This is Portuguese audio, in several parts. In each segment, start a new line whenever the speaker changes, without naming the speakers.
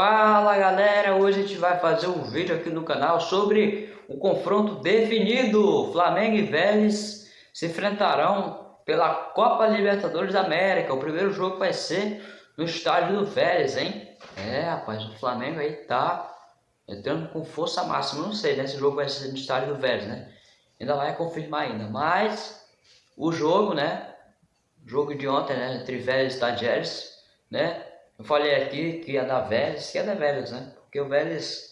Fala galera, hoje a gente vai fazer um vídeo aqui no canal sobre o confronto definido. Flamengo e Vélez se enfrentarão pela Copa Libertadores da América. O primeiro jogo vai ser no estádio do Vélez, hein? É, rapaz, o Flamengo aí tá entrando com força máxima. Não sei, né? Esse jogo vai ser no estádio do Vélez, né? Ainda vai confirmar ainda, mas o jogo, né? O jogo de ontem, né? Entre Vélez e Tadjeres, né? Eu falei aqui que ia dar Vélez, que ia dar Vélez, né? Porque o Vélez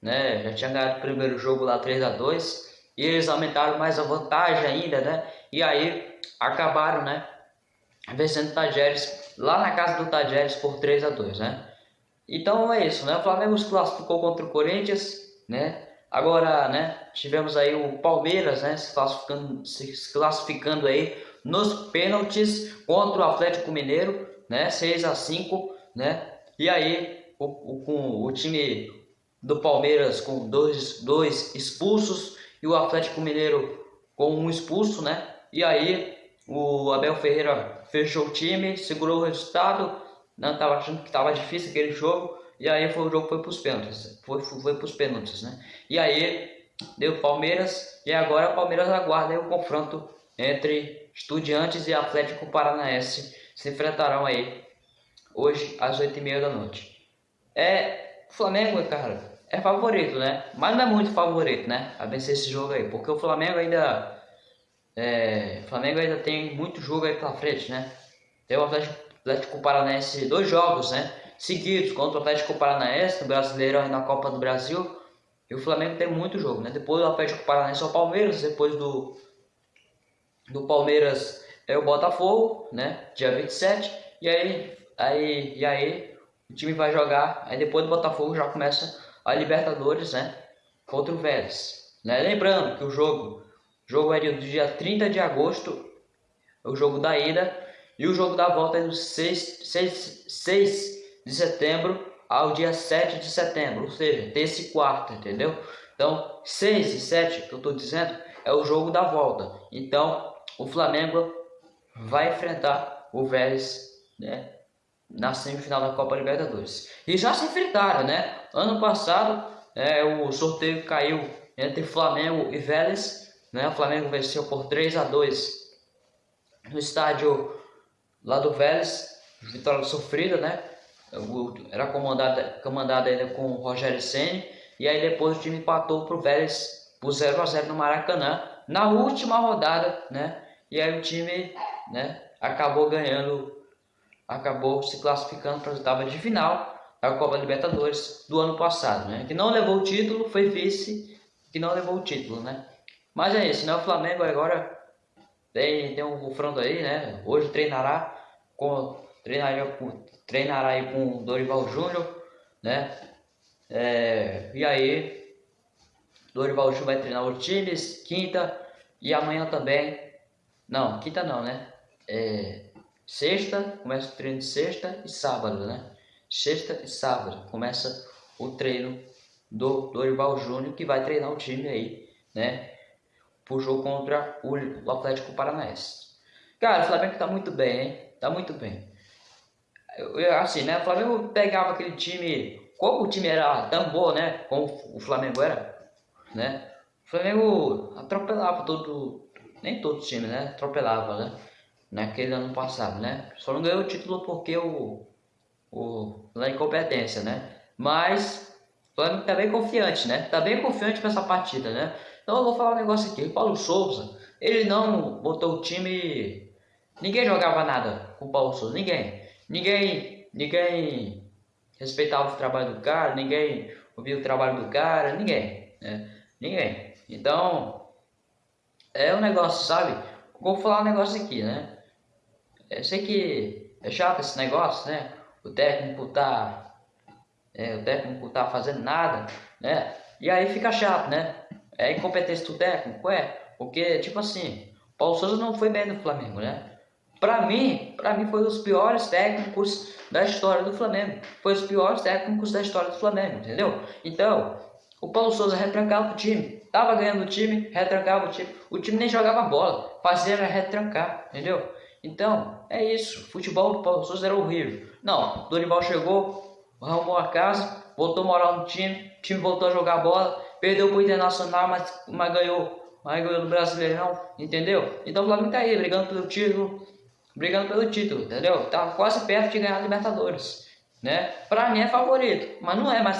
né, já tinha ganhado o primeiro jogo lá 3 a 2 e eles aumentaram mais a vantagem ainda, né? E aí acabaram, né? Vencendo o Tajeres lá na casa do Tajeres por 3 a 2 né? Então é isso, né? O Flamengo se classificou contra o Corinthians, né? Agora, né? Tivemos aí o Palmeiras, né? Se classificando, se classificando aí nos pênaltis contra o Atlético Mineiro né? 6 a 5 né? E aí, o, o, com o time do Palmeiras com dois, dois expulsos e o Atlético Mineiro com um expulso, né? E aí, o Abel Ferreira fechou o time, segurou o resultado, não tava achando que estava difícil aquele jogo, e aí foi, o jogo foi para os pênaltis, foi, foi para os pênaltis, né? E aí, deu Palmeiras, e agora o Palmeiras aguarda o confronto entre Estudiantes e Atlético Paranaense se enfrentarão aí hoje às 8h30 da noite. É, o Flamengo, cara, é favorito, né? Mas não é muito favorito, né? A vencer esse jogo aí, porque o Flamengo ainda é, Flamengo ainda tem muito jogo aí pela frente, né? Tem o Atlético, Paranaense, dois jogos, né? Seguidos contra o Atlético Paranaense, no Brasileiro e na Copa do Brasil. E o Flamengo tem muito jogo, né? Depois do Atlético Paranaense é o Palmeiras, depois do, do Palmeiras é o Botafogo, né? Dia 27. E aí, aí, e aí o time vai jogar. Aí depois do Botafogo já começa a Libertadores, né? Contra o Vélez. Né? Lembrando que o jogo, o jogo é do dia 30 de agosto, o jogo da ida. E o jogo da volta é do 6, 6, 6 de setembro ao dia 7 de setembro. Ou seja, terça e quarta, entendeu? Então, 6 e 7 que eu estou dizendo é o jogo da volta. Então, o Flamengo vai enfrentar o Vélez, né? Na semifinal da Copa Libertadores. E já se enfrentaram, né? Ano passado, é, o sorteio caiu entre Flamengo e Vélez, né? O Flamengo venceu por 3 a 2 no estádio lá do Vélez, vitória sofrida, né? Era comandada, comandada ainda com o Rogério Senni, e aí depois o time empatou para o Vélez por 0 a 0 no Maracanã, na última rodada, né? E aí o time né, acabou ganhando, acabou se classificando para as oitavas de final da Copa Libertadores do ano passado, né? Que não levou o título, foi vice, que não levou o título, né? Mas é isso, né? O Flamengo agora tem, tem um confronto aí, né? Hoje treinará com treinará com, treinará aí com o Dorival Júnior, né? É, e aí Dorival Júnior vai treinar os times quinta e amanhã também. Não, quinta não, né? É, sexta, começa o treino de sexta e sábado, né? Sexta e sábado começa o treino do Dorival Júnior, que vai treinar o time aí, né? Pro jogo contra o Atlético Paranaense. Cara, o Flamengo tá muito bem, hein? Tá muito bem. Eu, assim, né? O Flamengo pegava aquele time, como o time era tão bom, né? Como o Flamengo era, né? O Flamengo atropelava todo, nem todo o time, né? Atropelava, né? Naquele ano passado, né? Só não ganhou o título porque o, o na incompetência, né? Mas o Flamengo tá bem confiante, né? Tá bem confiante com essa partida, né? Então eu vou falar um negócio aqui. O Paulo Souza, ele não botou o time. Ninguém jogava nada com o Paulo Souza, ninguém. Ninguém, ninguém respeitava o trabalho do cara, ninguém ouvia o trabalho do cara, ninguém, né? Ninguém. Então, é um negócio, sabe? Vou falar um negócio aqui, né? Eu sei que é chato esse negócio, né? O técnico tá. É, o técnico tá fazendo nada, né? E aí fica chato, né? É incompetência do técnico, é. Porque, tipo assim, Paulo Souza não foi bem no Flamengo, né? Pra mim, pra mim foi um dos piores técnicos da história do Flamengo. Foi os piores técnicos da história do Flamengo, entendeu? Então, o Paulo Souza retrancava o time. Tava ganhando o time, retrancava o time. O time nem jogava bola, fazia era retrancar, entendeu? Então, é isso. Futebol do Paulo Souza era horrível. Não, Dorival chegou, arrumou a casa, voltou a morar no time, o time voltou a jogar bola, perdeu pro Internacional, mas, mas ganhou, mas ganhou no Brasileirão, entendeu? Então o Flamengo tá aí, brigando pelo título, brigando pelo título, entendeu? Tá quase perto de ganhar a Libertadores, né? Pra mim é favorito, mas não é mais,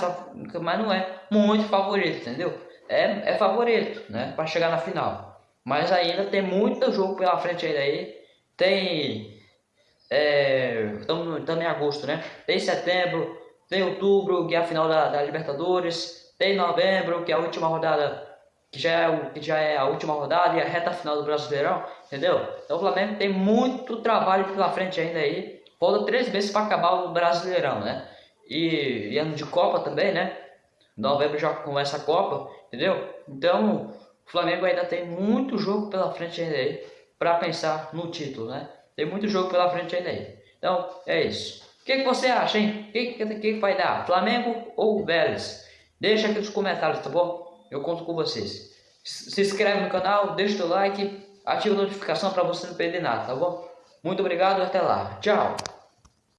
mas não é muito favorito, entendeu? É, é favorito, né? Pra chegar na final. Mas ainda tem muito jogo pela frente aí. Tem. Estamos é, em agosto, né? Tem setembro, tem outubro, que é a final da, da Libertadores. Tem novembro, que é a última rodada que já é, o, que já é a última rodada e a reta final do Brasileirão, entendeu? Então o Flamengo tem muito trabalho pela frente ainda aí. Falta três meses para acabar o Brasileirão, né? E, e, ano de Copa também, né? Novembro já começa a Copa, entendeu? Então o Flamengo ainda tem muito jogo pela frente ainda aí para pensar no título, né? Tem muito jogo pela frente ainda aí. Então é isso. O que, que você acha, hein? O que, que, que vai dar? Flamengo ou Vélez? Deixa aqui nos comentários, tá bom? Eu conto com vocês. Se inscreve no canal, deixa o like, ativa a notificação para você não perder nada, tá bom? Muito obrigado e até lá. Tchau!